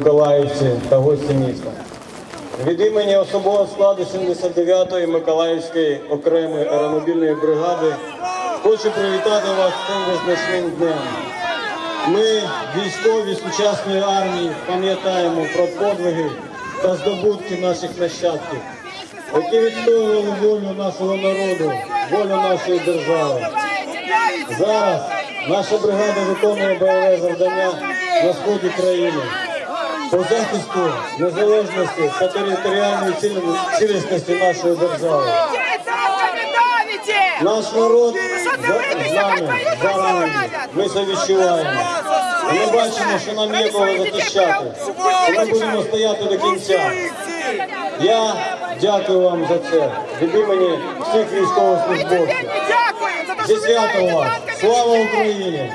Миколаївці та гості міста. Від імені особового складу 79-ї Миколаївської окремої аеромобільної бригади хочу привітати вас цим визначним днем. Ми, військові сучасної армії, пам'ятаємо про подвиги та здобутки наших нащадків, які відстоювали волю нашого народу, волю нашої держави. Зараз наша бригада виконує бойове завдання на сході країни по захисту незалежності та територіальної цілісності нашої держави. Наш народ за- з нами, за нами. Ми це відчуваємо. Ми бачимо, що нам є кого захищати. Ми будемо стояти до кінця. Я дякую вам за це від імені всіх військовослужбовців. Зі святом вас! Слава Україні!